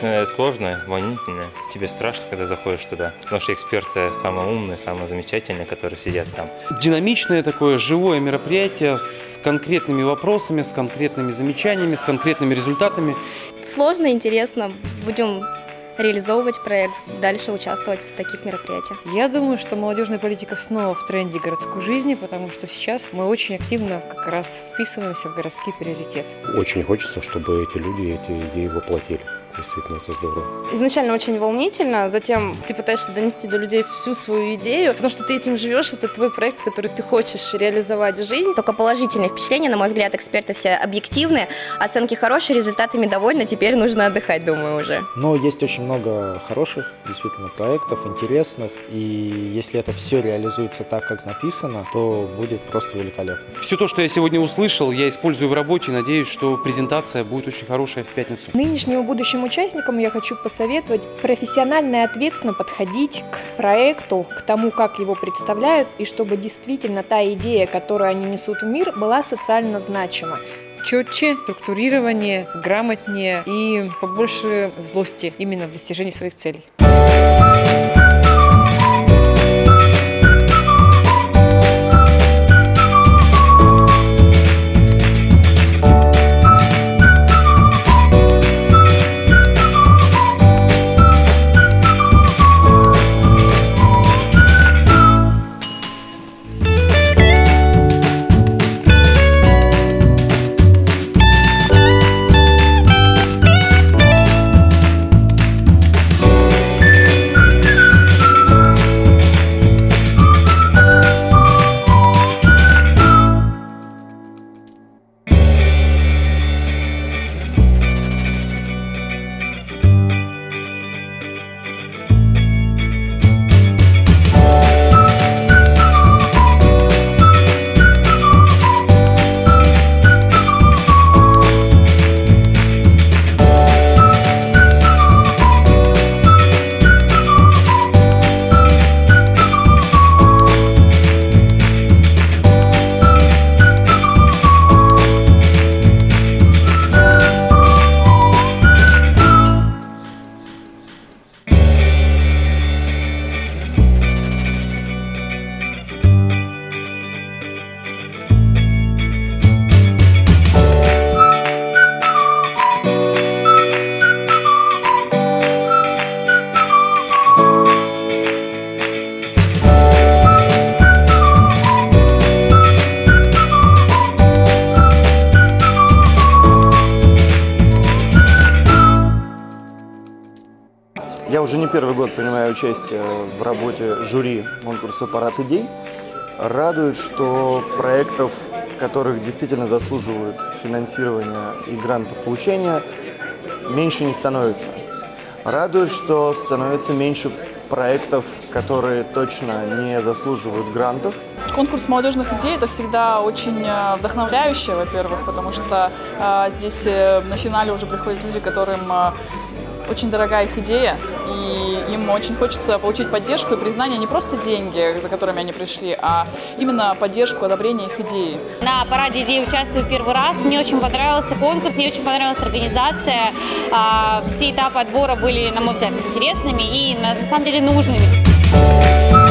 конечно, сложно, волнительно. Тебе страшно, когда заходишь туда. Потому что эксперты самые умные, самые замечательные, которые сидят там. Динамичное такое живое мероприятие с конкретными вопросами, с конкретными замечаниями, с конкретными результатами. Сложно, интересно. Будем реализовывать проект, дальше участвовать в таких мероприятиях. Я думаю, что молодежная политика снова в тренде городской жизни, потому что сейчас мы очень активно как раз вписываемся в городские приоритеты. Очень хочется, чтобы эти люди эти идеи воплотили. Действительно, это здорово. Изначально очень волнительно, затем ты пытаешься донести до людей всю свою идею, потому что ты этим живешь, это твой проект, который ты хочешь реализовать в жизнь. Только положительные впечатления, на мой взгляд, эксперты все объективные, оценки хорошие, результатами довольны, теперь нужно отдыхать, думаю, уже. Но есть очень много хороших, действительно, проектов, интересных, и если это все реализуется так, как написано, то будет просто великолепно. Все то, что я сегодня услышал, я использую в работе надеюсь, что презентация будет очень хорошая в пятницу. Нынешним и участникам я хочу посоветовать профессионально и ответственно подходить к проекту, к тому, как его представляют, и чтобы действительно та идея, которую они несут в мир, была социально значима. Четче, структурирование, грамотнее и побольше злости именно в достижении своих целей. Уже не первый год принимаю участие в работе жюри конкурса «Парад идей». Радует, что проектов, которых действительно заслуживают финансирования и гранта получения, меньше не становится. Радует, что становится меньше проектов, которые точно не заслуживают грантов. Конкурс молодежных идей – это всегда очень э, вдохновляюще, во-первых, потому что э, здесь э, на финале уже приходят люди, которым э, очень дорога их идея, им очень хочется получить поддержку и признание не просто деньги, за которыми они пришли, а именно поддержку, одобрение их идеи. На параде идей участвую первый раз. Мне очень понравился конкурс, мне очень понравилась организация. А, Все этапы отбора были, на мой взгляд, интересными и на самом деле нужными.